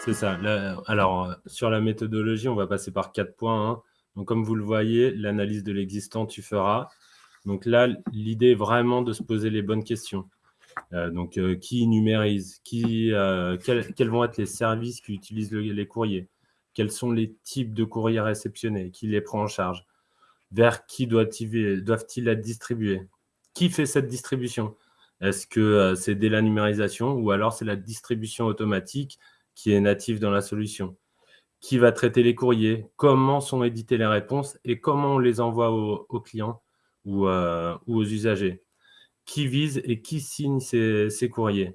C'est ça. alors, sur la méthodologie, on va passer par quatre points. Hein. Donc, comme vous le voyez, l'analyse de l'existant, tu feras. Donc là, l'idée est vraiment de se poser les bonnes questions. Euh, donc, euh, qui numérise qui, euh, quels, vont être les services qui utilisent les courriers? Quels sont les types de courriers réceptionnés? Qui les prend en charge? Vers qui doivent-ils être distribués? Qui fait cette distribution? Est-ce que c'est dès la numérisation ou alors c'est la distribution automatique? Qui est native dans la solution Qui va traiter les courriers? Comment sont éditées les réponses? Et comment on les envoie aux, clients ou aux usagers? Qui vise et qui signe ces, courriers?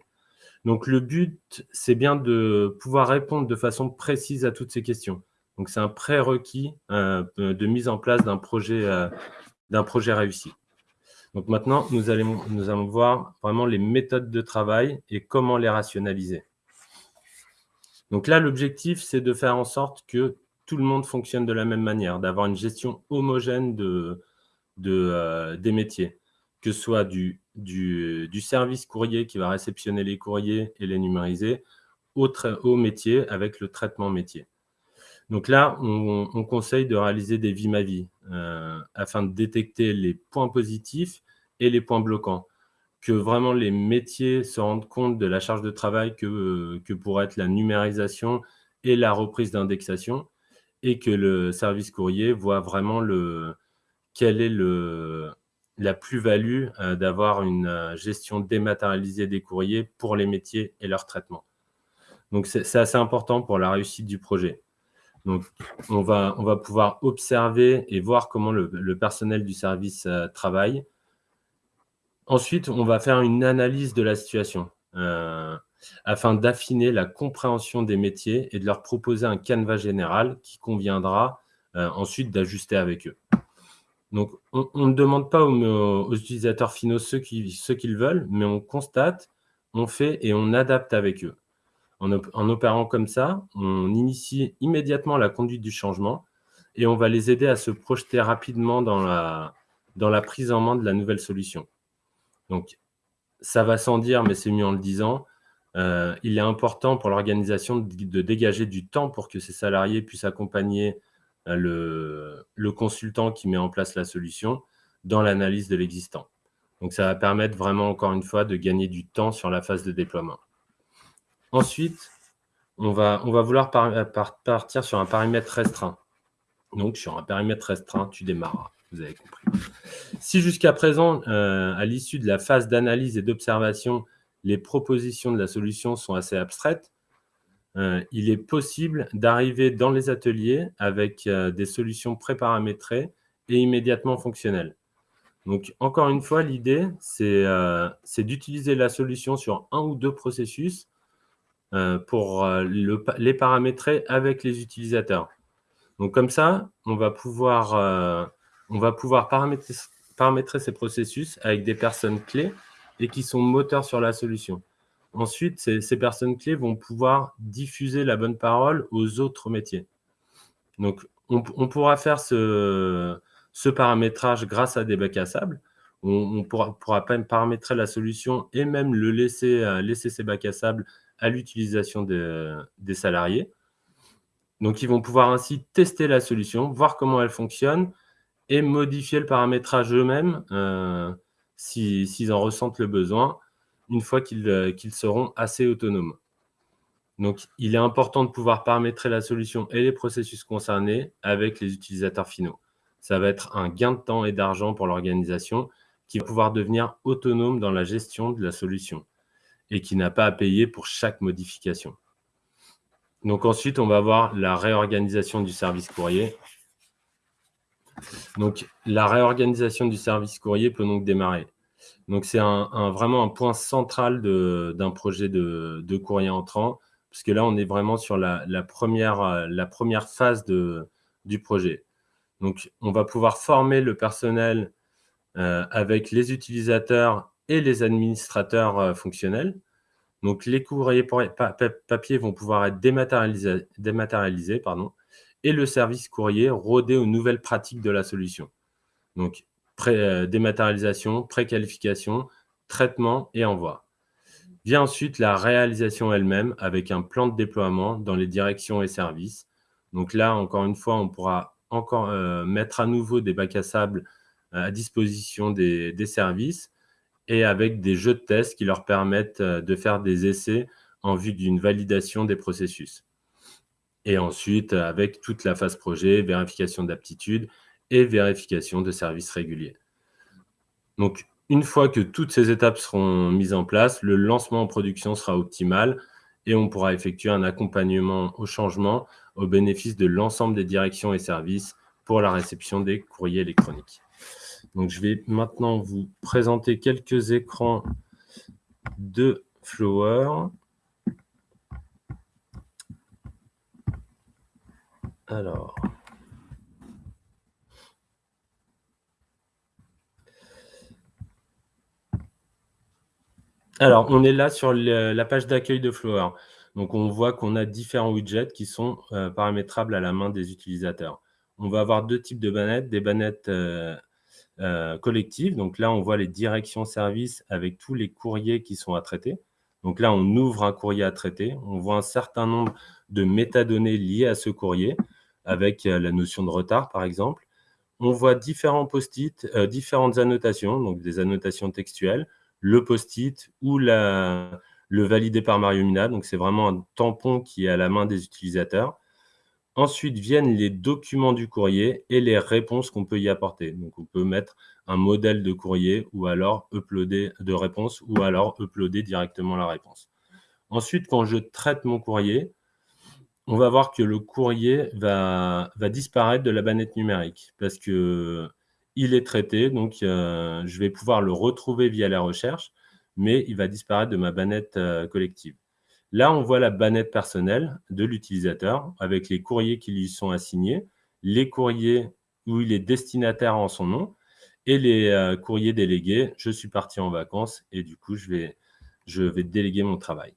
Donc, le but, c'est bien de pouvoir répondre de façon précise à toutes ces questions. Donc, c'est un prérequis euh, de mise en place d'un projet, euh, projet réussi. Donc, maintenant, nous allons, nous allons voir vraiment les méthodes de travail et comment les rationaliser. Donc là, l'objectif, c'est de faire en sorte que tout le monde fonctionne de la même manière, d'avoir une gestion homogène euh, des métiers, que ce soit du service courrier qui va réceptionner les courriers et les numériser au, métier avec le traitement métier. Donc là, on, conseille de réaliser des vie ma vie euh, afin de détecter les points positifs et les points bloquants. Que vraiment les métiers se rendent compte de la charge de travail que, que pourrait être la numérisation et la reprise d'indexation et que le service courrier voit vraiment le, quel est le, la plus-value euh, d'avoir une euh, gestion dématérialisée des courriers pour les métiers et leur traitement. Donc, c'est assez important pour la réussite du projet. Donc, on va, on va pouvoir observer et voir comment le, personnel du service euh, travaille. Ensuite, on va faire une analyse de la situation afin d'affiner la compréhension des métiers et de leur proposer un canevas général qui conviendra ensuite d'ajuster avec eux. Donc, on, ne demande pas aux, utilisateurs finaux ce qu'ils veulent, mais on constate, on fait et on adapte avec eux. En, opérant comme ça, on initie immédiatement la conduite du changement et on va les aider à se projeter rapidement dans la, dans la prise en main de la nouvelle solution. Donc, ça va sans dire, mais c'est mieux en le disant, euh, il est important pour l'organisation de, dégager du temps pour que ses salariés puissent accompagner le, le, consultant qui met en place la solution dans l'analyse de l'existant. Donc, ça va permettre vraiment, encore une fois, de gagner du temps sur la phase de déploiement. Ensuite, on va, on va vouloir partir sur un paramètre restreint. Donc, sur un périmètre restreint, tu démarres. Vous avez compris. Si jusqu'à présent, euh, à l'issue de la phase d'analyse et d'observation, les propositions de la solution sont assez abstraites, euh, il est possible d'arriver dans les ateliers avec euh, des solutions préparamétrées et immédiatement fonctionnelles. Donc, encore une fois, l'idée, c'est d'utiliser la solution sur un ou deux processus pour les paramétrer avec les utilisateurs. Donc, comme ça, on va pouvoir, on va pouvoir paramétrer, ces processus avec des personnes clés et qui sont moteurs sur la solution. Ensuite, ces, personnes clés vont pouvoir diffuser la bonne parole aux autres métiers. Donc, on, pourra faire ce, paramétrage grâce à des bacs à sable. On, pourra, pourra paramétrer la solution et même euh, laisser ces bacs à sable à l'utilisation des salariés. Donc, ils vont pouvoir ainsi tester la solution, voir comment elle fonctionne et modifier le paramétrage eux-mêmes euh, s'ils en ressentent le besoin une fois euh, qu'ils seront assez autonomes. Donc, il est important de pouvoir paramétrer la solution et les processus concernés avec les utilisateurs finaux. Ça va être un gain de temps et d'argent pour l'organisation qui va pouvoir devenir autonome dans la gestion de la solution et qui n'a pas à payer pour chaque modification. Donc ensuite, on va voir la réorganisation du service courrier. Donc, la réorganisation du service courrier peut donc démarrer. Donc, c'est vraiment un point central d'un projet de, courrier entrant, puisque là, on est vraiment sur la, première, phase du projet. Donc, on va pouvoir former le personnel euh, avec les utilisateurs et les administrateurs euh, fonctionnels. Donc, les courriers papier vont pouvoir être dématérialisés, et le service courrier rodé aux nouvelles pratiques de la solution. Donc, euh, dématérialisation, préqualification, traitement et envoi. Vient ensuite la réalisation elle-même avec un plan de déploiement dans les directions et services. Donc là, encore une fois, on pourra encore euh, mettre à nouveau des bacs à sable euh, à disposition des, services et avec des jeux de tests qui leur permettent de faire des essais en vue d'une validation des processus. Et ensuite, avec toute la phase projet, vérification d'aptitude et vérification de services réguliers. Donc, une fois que toutes ces étapes seront mises en place, le lancement en production sera optimal et on pourra effectuer un accompagnement au changement au bénéfice de l'ensemble des directions et services pour la réception des courriers électroniques. Donc, je vais maintenant vous présenter quelques écrans de Flower. Alors... Alors, on est là sur la page d'accueil de Flower. Donc, on voit qu'on a différents widgets qui sont euh, paramétrables à la main des utilisateurs. On va avoir deux types de bannettes, des bannettes euh, euh, collectives. Donc là, on voit les directions services avec tous les courriers qui sont à traiter. Donc là, on ouvre un courrier à traiter. On voit un certain nombre de métadonnées liées à ce courrier, avec la notion de retard, par exemple. On voit différents post-it, différentes annotations, donc des annotations textuelles, le post-it ou le validé par Mario Mina. Donc, c'est vraiment un tampon qui est à la main des utilisateurs. Ensuite viennent les documents du courrier et les réponses qu'on peut y apporter. Donc, on peut mettre un modèle de courrier ou alors uploader de réponse ou alors uploader directement la réponse. Ensuite, quand je traite mon courrier, on va voir que le courrier va, disparaître de la bannette numérique parce que il est traité, donc euh, je vais pouvoir le retrouver via la recherche, mais il va disparaître de ma bannette euh, collective. Là, on voit la bannette personnelle de l'utilisateur avec les courriers qui lui sont assignés, les courriers où il est destinataire en son nom et les euh, courriers délégués. Je suis parti en vacances et du coup, je vais déléguer mon travail.